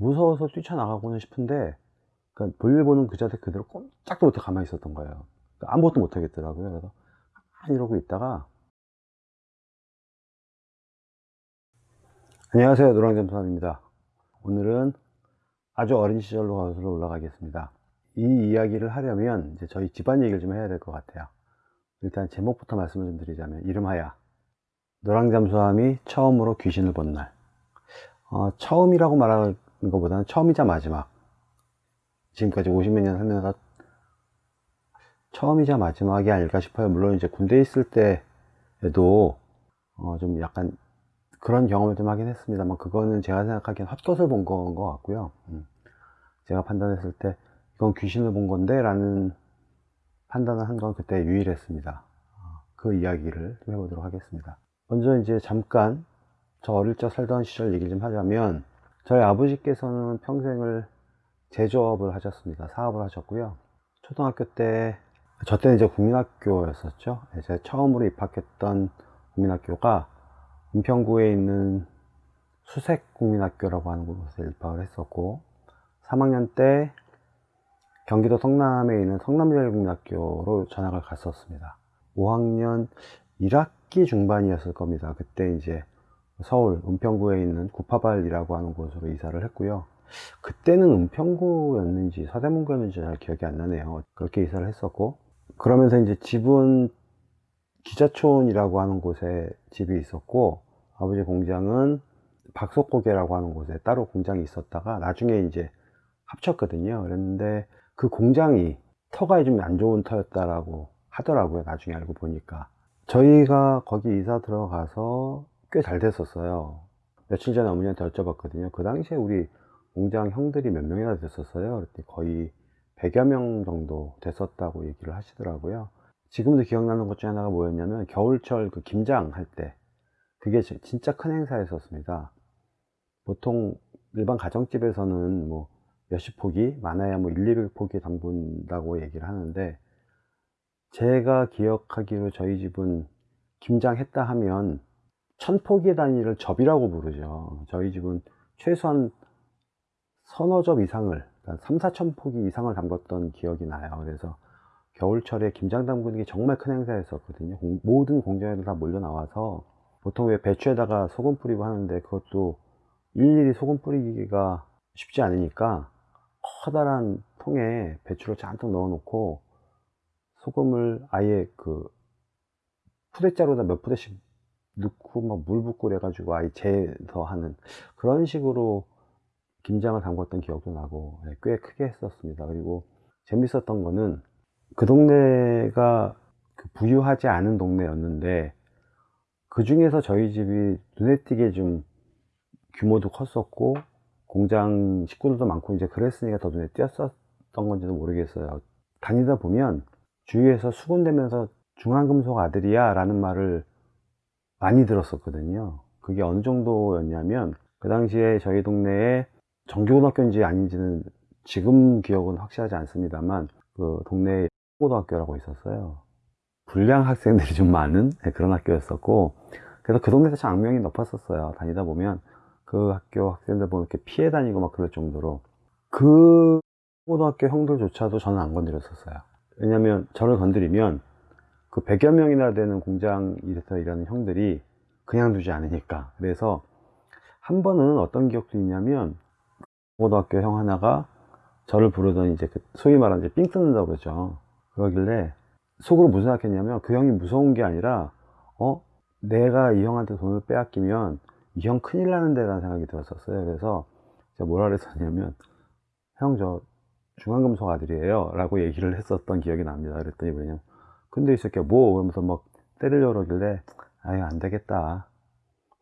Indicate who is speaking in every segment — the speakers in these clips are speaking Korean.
Speaker 1: 무서워서 뛰쳐나가고는 싶은데 그러니까 볼일 보는 그 자세 그대로 꼼짝도 못해 가만히 있었던 거예요. 그러니까 아무것도 못 하겠더라고요. 그래서 가만히 이러고 있다가 안녕하세요. 노랑잠수함입니다. 오늘은 아주 어린 시절로 거슬러 올라가겠습니다. 이 이야기를 하려면 이제 저희 집안 얘기를 좀 해야 될 것 같아요. 일단 제목부터 말씀을 좀 드리자면 이름하여 노랑잠수함이 처음으로 귀신을 본 날. 어, 처음이라고 말하는 것보다는 처음이자 마지막. 지금까지 50몇 년 살면서 처음이자 마지막이 아닐까 싶어요. 물론 이제 군대에 있을 때에도 어, 좀 약간 그런 경험을 좀 하긴 했습니다만 그거는 제가 생각하기엔 헛것을 본 건 것 같고요. 음. 제가 판단했을 때 이건 귀신을 본 건데 라는 판단을 한 건 그때 유일했습니다. 어, 그 이야기를 좀 해보도록 하겠습니다. 먼저 이제 잠깐 저 어릴 적 살던 시절 얘기 좀 하자면 저희 아버지께서는 평생을 제조업을 하셨습니다. 사업을 하셨고요. 초등학교 때 저 때는 이제 국민학교였었죠. 제가 처음으로 입학했던 국민학교가 은평구에 있는 수색국민학교라고 하는 곳에 입학을 했었고 3학년 때 경기도 성남에 있는 성남여자국민학교로 전학을 갔었습니다. 5학년 1학기 중반이었을 겁니다. 그때 이제 서울 은평구에 있는 구파발이라고 하는 곳으로 이사를 했고요. 그때는 은평구였는지 서대문구였는지 잘 기억이 안 나네요. 그렇게 이사를 했었고 그러면서 이제 집은 기자촌이라고 하는 곳에 집이 있었고 아버지 공장은 박석고개라고 하는 곳에 따로 공장이 있었다가 나중에 이제 합쳤거든요. 그랬는데 그 공장이 터가 좀 안 좋은 터였다라고 하더라고요. 나중에 알고 보니까. 저희가 거기 이사 들어가서 꽤 잘 됐었어요. 며칠 전에 어머니한테 여쭤봤거든요. 그 당시에 우리 공장 형들이 몇 명이나 됐었어요? 그랬더니 거의 100여 명 정도 됐었다고 얘기를 하시더라고요. 지금도 기억나는 것 중에 하나가 뭐였냐면 겨울철 그 김장 할 때 그게 진짜 큰 행사였었습니다. 보통 일반 가정집에서는 뭐 몇십 포기 많아야 뭐 1, 200포기 담근다고 얘기를 하는데 제가 기억하기로 저희 집은 김장했다 하면 천포기 단위를 접이라고 부르죠. 저희 집은 최소한 서너 접 이상을 3, 4천 포기 이상을 담궜던 기억이 나요. 그래서 겨울철에 김장 담그는 게 정말 큰 행사였었거든요. 모든 공장에서 다 몰려 나와서 보통 왜 배추에다가 소금 뿌리고 하는데 그것도 일일이 소금 뿌리기가 쉽지 않으니까 커다란 통에 배추를 잔뜩 넣어 놓고 소금을 아예 그 푸대자루에다 몇 푸대씩 넣고 막 물 붓고 그래가지고 아예 재서 하는 그런 식으로 김장을 담궜던 기억도 나고 네, 꽤 크게 했었습니다. 그리고 재밌었던 거는 그 동네가 그 부유하지 않은 동네였는데 그 중에서 저희 집이 눈에 띄게 좀 규모도 컸었고 공장 식구들도 많고 이제 그랬으니까 더 눈에 띄었었던 건지도 모르겠어요. 다니다 보면 주위에서 수군대면서 중앙금속 아들이야 라는 말을 많이 들었었거든요. 그게 어느 정도였냐면 그 당시에 저희 동네에 정규고등학교인지 아닌지는 지금 기억은 확실하지 않습니다만 그 동네에 고등학교라고 있었어요. 불량 학생들이 좀 많은 네, 그런 학교였었고 그래서 그 동네에서 악명이 높았었어요. 다니다 보면 그 학교 학생들 보면 이렇게 피해 다니고 막 그럴 정도로 그 고등학교 형들조차도 저는 안 건드렸었어요. 왜냐면 저를 건드리면 그 100여 명이나 되는 공장 일에서 일하는 형들이 그냥 두지 않으니까. 그래서 한 번은 어떤 기억도 있냐면 고등학교 형 하나가 저를 부르더니 이제 그 소위 말하는 이제 삥 뜯는다고 그러죠. 그러길래 속으로 무슨 생각했냐면 그 형이 무서운 게 아니라 어? 내가 이 형한테 돈을 빼앗기면 이 형 큰일 나는데 라는 생각이 들었었어요. 그래서 제가 뭐라 그랬었냐면 형 저 중앙금속 아들이에요 라고 얘기를 했었던 기억이 납니다. 그랬더니 뭐냐면 근데 이 새끼가 뭐? 그러면서 막 때리려고 그러길래 아유 안 되겠다.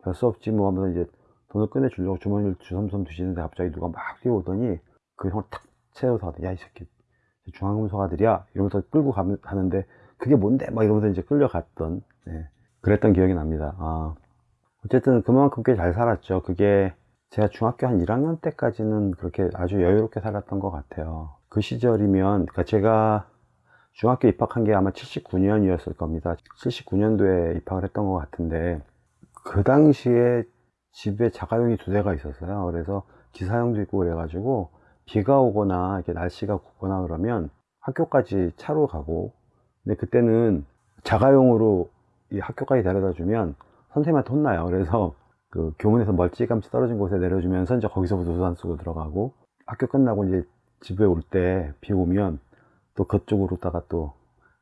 Speaker 1: 별 수 없지 뭐 하면서 이제 돈을 꺼내 주려고 주머니를 주섬섬 두시는데 갑자기 누가 막 뛰어오더니 그 형을 탁 채워서 야이 새끼 중앙금속 아들이야? 이러면서 끌고 가는데 그게 뭔데? 막 이러면서 이제 끌려갔던 네. 그랬던 기억이 납니다. 아, 어쨌든 그만큼 꽤 잘 살았죠. 그게 제가 중학교 한 1학년 때까지는 그렇게 아주 여유롭게 살았던 것 같아요. 그 시절이면 그러니까 제가 중학교 입학한 게 아마 79년이었을 겁니다 79년도에 입학을 했던 것 같은데 그 당시에 집에 자가용이 두 대가 있었어요 그래서 기사형도 있고 그래가지고 비가 오거나 이렇게 날씨가 굽거나 그러면 학교까지 차로 가고 근데 그때는 자가용으로 이 학교까지 데려다 주면 선생님한테 혼나요. 그래서 그 교문에서 멀찌감치 떨어진 곳에 내려주면서 이제 거기서부터 우산 쓰고 들어가고 학교 끝나고 이제 집에 올 때 비 오면 또 그쪽으로다가 또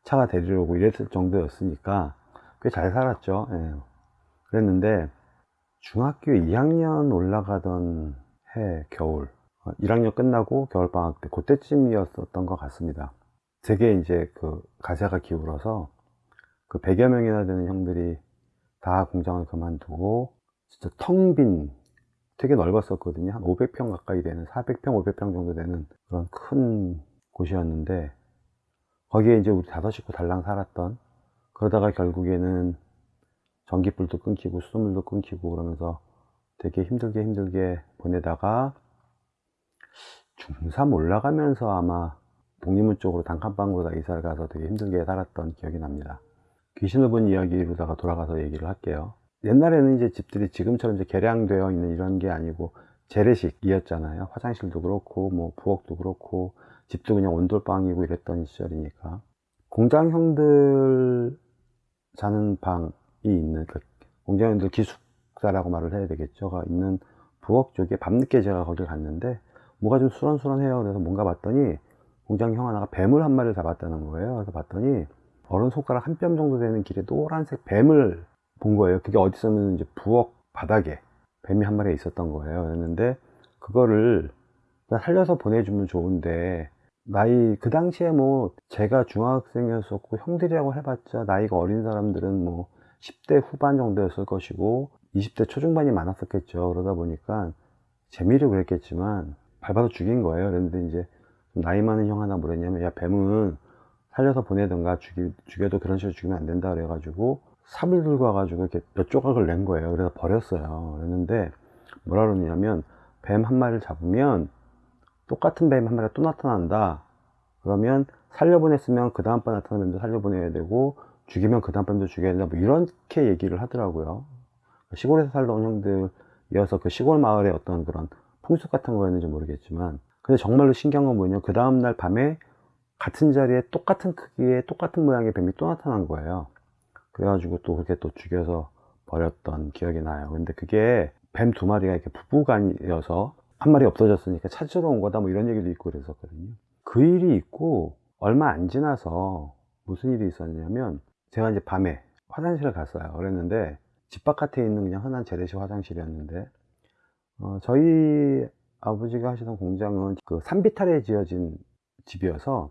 Speaker 1: 차가 데리러 오고 이랬을 정도였으니까 꽤 잘 살았죠. 예. 그랬는데 중학교 2학년 올라가던 해 겨울 1학년 끝나고 겨울방학 때 그때쯤이었었던 것 같습니다. 되게 이제 그 가세가 기울어서 그 100여 명이나 되는 형들이 다 공장을 그만두고 진짜 텅 빈 되게 넓었었거든요. 한 500평 가까이 되는 400평, 500평 정도 되는 그런 큰 곳이었는데 거기에 이제 우리 다섯 식구 달랑 살았던 그러다가 결국에는 전기불도 끊기고 수돗물도 끊기고 그러면서 되게 힘들게 힘들게 보내다가 중3 올라가면서 아마 독립문 쪽으로 단칸방으로 다 이사를 가서 되게 힘들게 살았던 기억이 납니다. 귀신을 본 이야기로다가 돌아가서 얘기를 할게요. 옛날에는 이제 집들이 지금처럼 이제 개량되어 있는 이런 게 아니고 재래식이었잖아요. 화장실도 그렇고 뭐 부엌도 그렇고 집도 그냥 온돌방이고 이랬던 시절이니까 공장형들 자는 방이 있는 그 공장형들 기숙사라고 말을 해야 되겠죠.가 있는 부엌 쪽에 밤늦게 제가 거길 갔는데 뭐가 좀 수런수런해요. 그래서 뭔가 봤더니 공장형 하나가 뱀을 한 마리를 잡았다는 거예요. 그래서 봤더니 어른 손가락 한 뼘 정도 되는 길에 노란색 뱀을 본 거예요. 그게 어디 있었냐면 이제 부엌 바닥에 뱀이 한 마리 있었던 거예요. 그랬는데 그거를 살려서 보내주면 좋은데 나이 그 당시에 뭐 제가 중학생이었었고 형들이라고 해봤자 나이가 어린 사람들은 뭐 10대 후반 정도였을 것이고 20대 초중반이 많았었겠죠. 그러다 보니까 재미로 그랬겠지만 밟아서 죽인 거예요. 그런데 이제 나이 많은 형 하나 뭐랬냐면 야 뱀은 살려서 보내든가 죽이, 죽여도 그런 식으로 죽이면 안 된다 그래가지고 삽을 들고 와가지고 이렇게 몇 조각을 낸 거예요. 그래서 버렸어요. 그랬는데 뭐라 그러냐면 뱀 한 마리를 잡으면 똑같은 뱀 한 마리가 또 나타난다. 그러면 살려보냈으면 그 다음번 나타나는 뱀도 살려보내야 되고 죽이면 그 다음 뱀도 죽여야 된다. 뭐 이렇게 얘기를 하더라고요. 시골에서 살던 형들이어서 그 시골 마을의 어떤 그런 풍습 같은 거였는지 모르겠지만 근데 정말로 신기한 건 뭐냐면 그 다음날 밤에 같은 자리에 똑같은 크기의 똑같은 모양의 뱀이 또 나타난 거예요. 그래가지고 또 그렇게 또 죽여서 버렸던 기억이 나요. 근데 그게 뱀 두 마리가 이렇게 부부간이어서 한 마리 없어졌으니까 찾으러 온 거다 뭐 이런 얘기도 있고 그랬었거든요. 그 일이 있고 얼마 안 지나서 무슨 일이 있었냐면 제가 이제 밤에 화장실을 갔어요. 그랬는데 집 바깥에 있는 그냥 흔한 재래식 화장실이었는데 어, 저희 아버지가 하시던 공장은 그 산비탈에 지어진 집이어서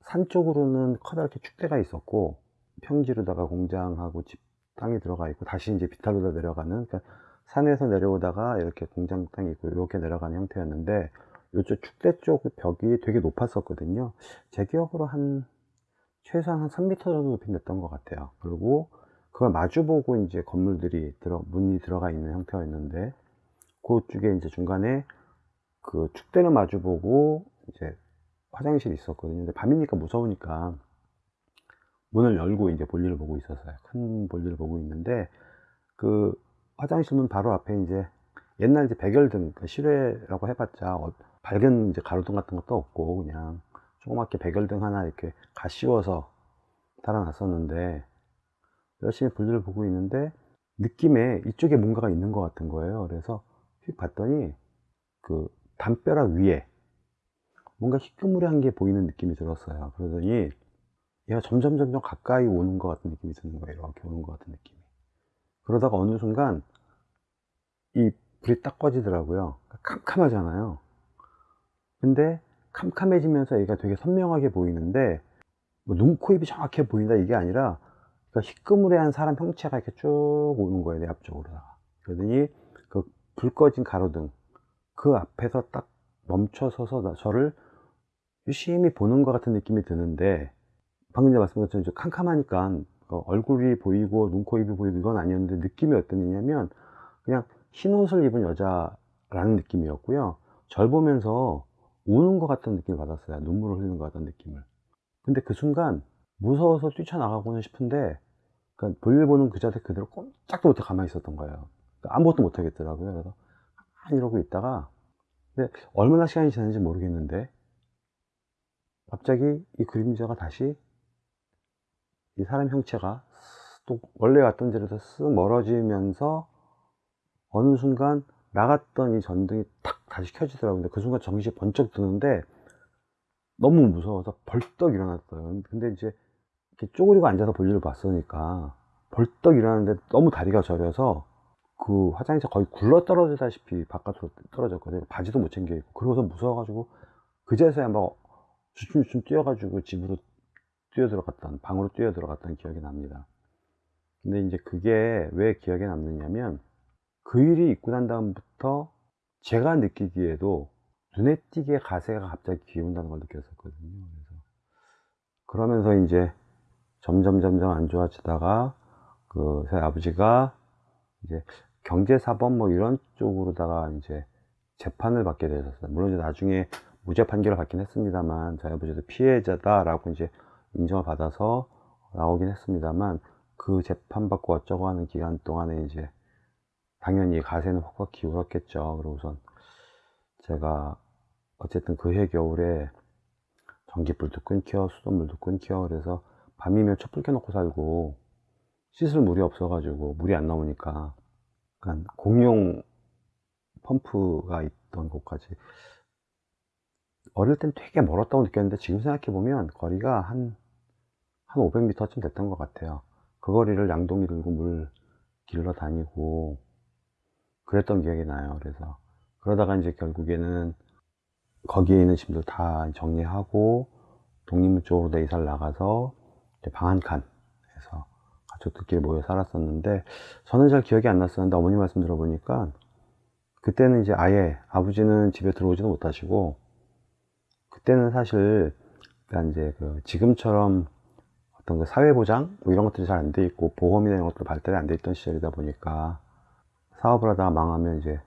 Speaker 1: 산 쪽으로는 커다랗게 축대가 있었고 평지로다가 공장하고 집 땅이 들어가 있고 다시 이제 비탈로다 내려가는 그러니까 산에서 내려오다가 이렇게 공장 땅이 있고 이렇게 내려가는 형태였는데 이쪽 축대 쪽 벽이 되게 높았었거든요 제 기억으로 한 최소한 한 3m 정도 높이 냈던 것 같아요 그리고 그걸 마주보고 이제 건물들이 들어 문이 들어가 있는 형태였는데 그쪽에 이제 중간에 그 축대는 마주보고 이제 화장실이 있었거든요 근데 밤이니까 무서우니까 문을 열고 이제 볼일을 보고 있었어요. 큰 볼일을 보고 있는데 그 화장실 문 바로 앞에 이제 옛날 이제 백열등 그 실외라고 해봤자 어, 밝은 이제 가로등 같은 것도 없고 그냥 조그맣게 백열등 하나 이렇게 가 씌워서 달아놨었는데 열심히 볼일을 보고 있는데 느낌에 이쪽에 뭔가가 있는 것 같은 거예요. 그래서 휙 봤더니 그 담벼락 위에 뭔가 희끄무레한 게 보이는 느낌이 들었어요. 그러더니 얘가 점점 점점 가까이 오는 것 같은 느낌이 드는 거예요. 이렇게 오는 것 같은 느낌이. 그러다가 어느 순간 이 불이 딱 꺼지더라고요. 캄캄하잖아요. 근데 캄캄해지면서 얘가 되게 선명하게 보이는데 뭐 눈, 코, 입이 정확해 보인다 이게 아니라 그러니까 희끄무레한 사람 형체가 이렇게 쭉 오는 거예요. 내 앞쪽으로. 그러더니 그 불 꺼진 가로등 그 앞에서 딱 멈춰서서 저를 유심히 보는 것 같은 느낌이 드는데 방금 전에 말씀드린 것처럼 캄캄하니까 어, 얼굴이 보이고 눈, 코, 입이 보이고 이건 아니었는데 느낌이 어땠느냐면 그냥 흰 옷을 입은 여자라는 느낌이었고요. 절 보면서 우는 것 같은 느낌을 받았어요. 눈물을 흘리는 것 같은 느낌을. 근데 그 순간 무서워서 뛰쳐나가고는 싶은데 그러니까 볼일 보는 그 자세 그대로 꼼짝도 못해 가만히 있었던 거예요. 그러니까 아무것도 못 하겠더라고요. 그래서 이러고 있다가 근데 얼마나 시간이 지났는지 모르겠는데 갑자기 이 그림자가 다시 이 사람 형체가 또 원래 왔던 자리에서 쓱 멀어지면서 어느 순간 나갔던 이 전등이 탁 다시 켜지더라고요. 근데 그 순간 정신이 번쩍 드는데 너무 무서워서 벌떡 일어났어요. 근데 이제 이렇게 쪼그리고 앉아서 볼일을 봤으니까 벌떡 일어났는데 너무 다리가 저려서 그 화장실 거의 굴러 떨어지다시피 바깥으로 떨어졌거든요. 바지도 못 챙겨 입고. 그러고서 무서워가지고 그제서야 막 주춤주춤 뛰어가지고 집으로 뛰어 들어갔던, 방으로 뛰어 들어갔던 기억이 납니다. 근데 이제 그게 왜 기억에 남느냐면 그 일이 있고 난 다음부터 제가 느끼기에도 눈에 띄게 가세가 갑자기 기운다는 걸 느꼈었거든요. 그래서 그러면서 이제 점점 점점 안 좋아지다가 그 저희 아버지가 이제 경제사범 뭐 이런 쪽으로다가 이제 재판을 받게 되셨어요. 물론 이제 나중에 무죄 판결을 받긴 했습니다만 저희 아버지도 피해자다라고 이제 인정을 받아서 나오긴 했습니다만 그 재판 받고 어쩌고 하는 기간 동안에 이제 당연히 가세는 확확 기울었겠죠. 그러고선 제가 어쨌든 그해 겨울에 전기불도 끊겨 수돗물도 끊겨 그래서 밤이면 촛불 켜놓고 살고 씻을 물이 없어가지고 물이 안 나오니까 그러니까 공용 펌프가 있던 곳까지 어릴 땐 되게 멀었다고 느꼈는데 지금 생각해보면 거리가 한, 한 500m쯤 됐던 것 같아요. 그 거리를 양동이 들고 물 길러 다니고 그랬던 기억이 나요. 그래서 그러다가 이제 결국에는 거기에 있는 짐들 다 정리하고 독립문 쪽으로 내 이사를 나가서 방 한칸 해서 가족들끼리 모여 살았었는데 저는 잘 기억이 안 났었는데 어머니 말씀 들어보니까 그때는 이제 아예 아버지는 집에 들어오지도 못하시고 그때는 사실 그러니까 이제 그 지금처럼 어떤 그 사회보장 뭐 이런 것들이 잘 안 돼 있고 보험이나 이런 것도 발달이 안 돼 있던 시절이다 보니까 사업을 하다가 망하면 이제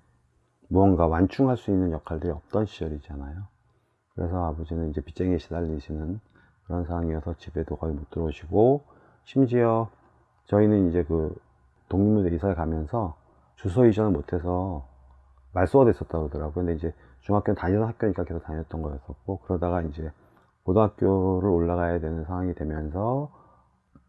Speaker 1: 무언가 완충할 수 있는 역할들이 없던 시절이잖아요. 그래서 아버지는 이제 빚쟁이에 시달리시는 그런 상황이어서 집에도 거의 못 들어오시고 심지어 저희는 이제 그 독립무대 이사를 가면서 주소 이전을 못해서 말소가 됐었다고 그러더라고요. 근데 이제 중학교는 다니던 학교니까 계속 다녔던 거였었고 그러다가 이제 고등학교를 올라가야 되는 상황이 되면서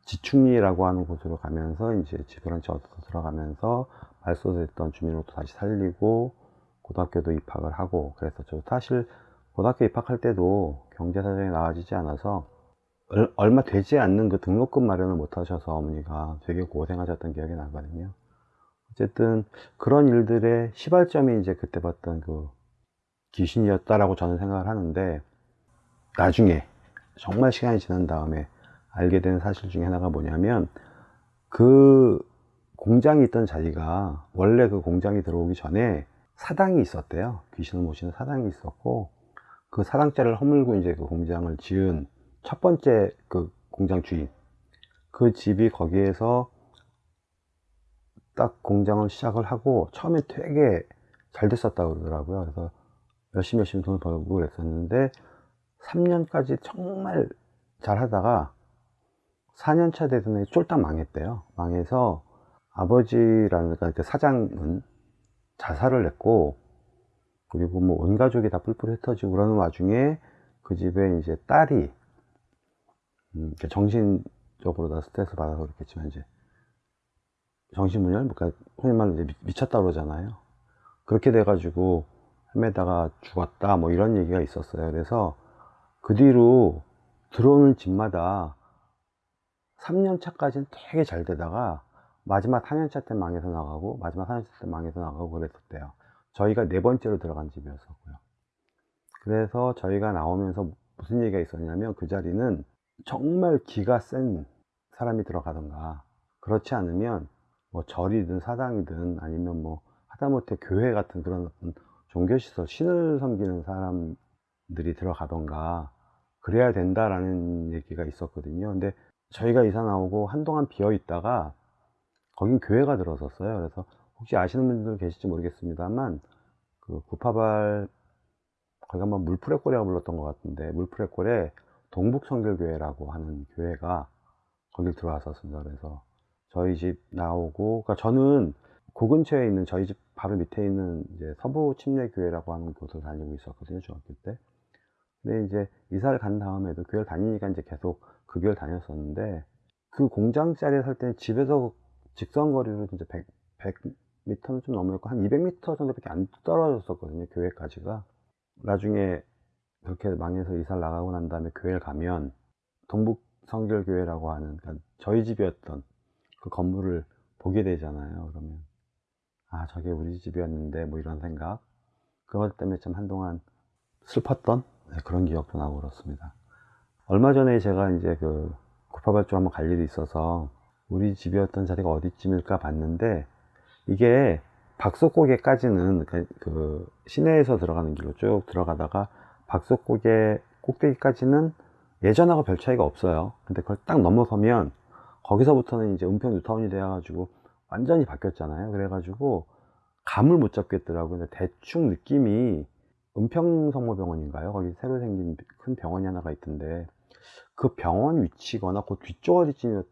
Speaker 1: 지충리라고 하는 곳으로 가면서 이제 집을 한채 얻어서 들어가면서 말소됐던 주민으로도 다시 살리고 고등학교도 입학을 하고 그랬었죠. 사실 고등학교 입학할 때도 경제 사정이 나아지지 않아서 얼마 되지 않는 그 등록금 마련을 못 하셔서 어머니가 되게 고생하셨던 기억이 나거든요. 어쨌든 그런 일들의 시발점이 이제 그때 봤던 그 귀신이었다라고 저는 생각을 하는데 나중에 정말 시간이 지난 다음에 알게 된 사실 중에 하나가 뭐냐면 그 공장이 있던 자리가 원래 그 공장이 들어오기 전에 사당이 있었대요. 귀신을 모시는 사당이 있었고 그 사당자를 허물고 이제 그 공장을 지은 첫 번째 그 공장 주인 그 집이 거기에서 딱 공장을 시작을 하고 처음에 되게 잘 됐었다고 그러더라고요. 그래서 열심히 열심히 돈을 벌고 그랬었는데 3년까지 정말 잘 하다가 4년차 되던 해 쫄딱 망했대요. 망해서 아버지라는 그 사장은 자살을 했고 그리고 뭐 온 가족이 다 뿔뿔 흩어지고 그러는 와중에 그 집에 이제 딸이 음, 정신적으로 다 스트레스 받아서 그렇겠지만 이제 정신분열, 그러니까 흔히 말로 이제 미쳤다 그러잖아요. 그렇게 돼가지고 헤매다가 죽었다 뭐 이런 얘기가 있었어요. 그래서 그 뒤로 들어오는 집마다 3년 차까지는 되게 잘 되다가 마지막 4년차 때 망해서 나가고 마지막 4년차 때 망해서 나가고 그랬었대요. 저희가 네 번째로 들어간 집이었었고요. 그래서 저희가 나오면서 무슨 얘기가 있었냐면 그 자리는 정말 기가 센 사람이 들어가던가 그렇지 않으면 뭐 절이든 사당이든 아니면 뭐 하다못해 교회 같은 그런 종교시설 신을 섬기는 사람들이 들어가던가 그래야 된다라는 얘기가 있었거든요 근데 저희가 이사 나오고 한동안 비어 있다가 거긴 교회가 들어섰어요 그래서 혹시 아시는 분들 계실지 모르겠습니다만 그 구파발 거기가 뭐 물프레골이라고 불렀던 것 같은데 물프레골에 동북성결교회라고 하는 교회가 거길 들어왔었습니다. 그래서 저희 집 나오고, 그러니까 저는 그 근처에 있는 저희 집 바로 밑에 있는 이제 서부 침례교회라고 하는 곳을 다니고 있었거든요, 중학교 때. 근데 이제 이사를 간 다음에도 교회를 다니니까 이제 계속 그 교회를 다녔었는데 그 공장짜리에 살 때는 집에서 직선 거리로 진짜 100, 100m는 좀 넘었고 한 200m 정도밖에 안 떨어졌었거든요, 교회까지가. 나중에 그렇게 망해서 이사를 나가고 난 다음에 교회를 가면 동북 성결교회라고 하는 그러니까 저희 집이었던 그 건물을 보게 되잖아요. 그러면 아 저게 우리 집이었는데 뭐 이런 생각 그것 때문에 참 한동안 슬펐던 네, 그런 기억도 나고 그렇습니다. 얼마 전에 제가 이제 그 구파발주 한번 갈 일이 있어서 우리 집이었던 자리가 어디쯤일까 봤는데 이게 박석고개까지는 그, 그 시내에서 들어가는 길로 쭉 들어가다가 박석고개 꼭대기까지는 예전하고 별 차이가 없어요. 근데 그걸 딱 넘어서면 거기서부터는 이제 은평 뉴타운이 돼가지고 완전히 바뀌었잖아요. 그래 가지고 감을 못 잡겠더라고요. 근데 대충 느낌이 은평성모병원인가요? 거기 새로 생긴 큰 병원이 하나가 있던데 그 병원 위치거나 그 뒤쪽 어디쯤이었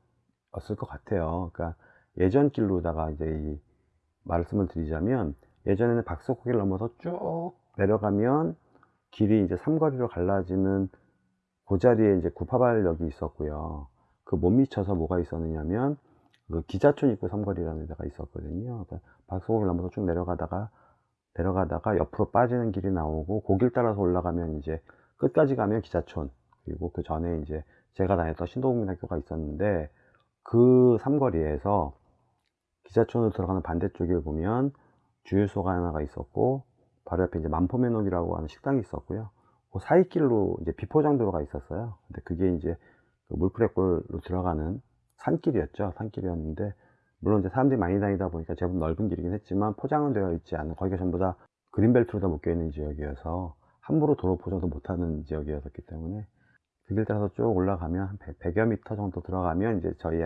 Speaker 1: 을 것 같아요. 그러니까 예전 길로다가 이제 이 말씀을 드리자면 예전에는 박석호길 넘어서 쭉 내려가면 길이 이제 삼거리로 갈라지는 그 자리에 이제 구파발역이 있었고요. 그 못 미쳐서 뭐가 있었느냐면 그 기자촌 입구 삼거리라는 데가 있었거든요. 그러니까 박석호길 넘어서 쭉 내려가다가 내려가다가 옆으로 빠지는 길이 나오고 그길 따라서 올라가면 이제 끝까지 가면 기자촌 그리고 그 전에 이제 제가 다녔던 신도국민학교가 있었는데 그 삼거리에서 기자촌으로 들어가는 반대쪽에 보면 주유소가 하나가 있었고 바로 옆에 이제 만포면옥이라고 하는 식당이 있었고요. 그 사이길로 이제 비포장도로가 있었어요. 근데 그게 이제 그 물프레골로 들어가는 산길이었죠. 산길이었는데 물론 이제 사람들이 많이 다니다 보니까 제법 넓은 길이긴 했지만 포장은 되어 있지 않은 거기가 전부 다 그린벨트로 다 묶여 있는 지역이어서 함부로 도로 포장도 못하는 지역이었기 때문에 그길 따라서 쭉 올라가면 한 100, 여 미터 정도 들어가면 이제 저희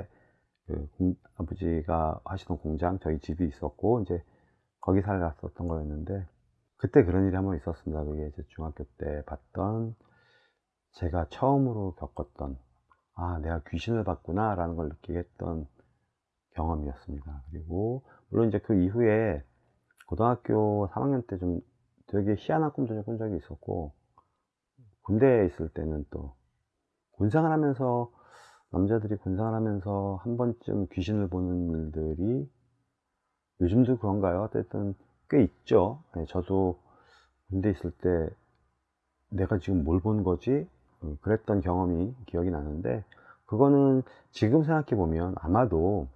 Speaker 1: 그 공, 아버지가 하시던 공장 저희 집이 있었고 이제 거기 살았었던 거였는데 그때 그런 일이 한 번 있었습니다. 그게 이제 중학교 때 봤던 제가 처음으로 겪었던 아 내가 귀신을 봤구나 라는 걸 느끼게 했던 경험이었습니다. 그리고 물론 이제 그 이후에 고등학교 3학년 때 좀 되게 희한한 꿈도 좀 꾼 적이 있었고 군대에 있을 때는 또 군생활 하면서 남자들이 군생활 하면서 한 번쯤 귀신을 보는 일들이 요즘도 그런가요? 어쨌든 꽤 있죠. 네, 저도 군대 있을 때 내가 지금 뭘 본 거지? 어, 그랬던 경험이 기억이 나는데 그거는 지금 생각해 보면 아마도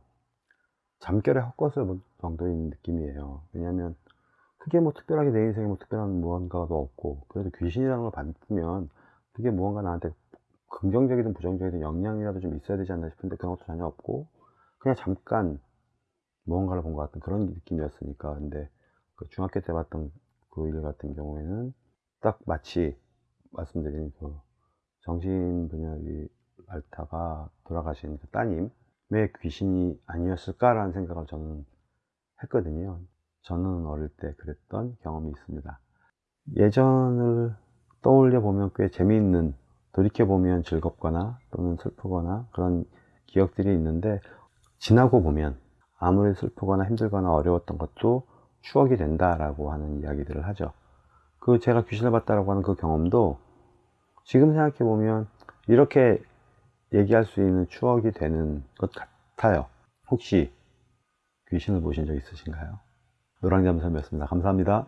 Speaker 1: 잠결에 헛것을 본 정도인 느낌이에요. 왜냐하면 그게 뭐 특별하게 내 인생에 뭐 특별한 무언가도 없고 그래도 귀신이라는 걸 받으면 그게 무언가 나한테 긍정적이든 부정적이든 영향이라도 좀 있어야 되지 않나 싶은데 그런 것도 전혀 없고 그냥 잠깐 무언가를 본 것 같은 그런 느낌이었으니까 근데 그 중학교 때 봤던 그 일 같은 경우에는 딱 마치 말씀드린 그 정신분열이 앓다가 돌아가신 그 따님 왜 귀신이 아니었을까라는 생각을 저는 했거든요. 저는 어릴 때 그랬던 경험이 있습니다. 예전을 떠올려 보면 꽤 재미있는 돌이켜 보면 즐겁거나 또는 슬프거나 그런 기억들이 있는데 지나고 보면 아무리 슬프거나 힘들거나 어려웠던 것도 추억이 된다라고 하는 이야기들을 하죠. 그 제가 귀신을 봤다라고 하는 그 경험도 지금 생각해 보면 이렇게 얘기할 수 있는 추억이 되는 것 같아요. 혹시 귀신을 보신 적 있으신가요? 노랑잠섬이었습니다. 감사합니다.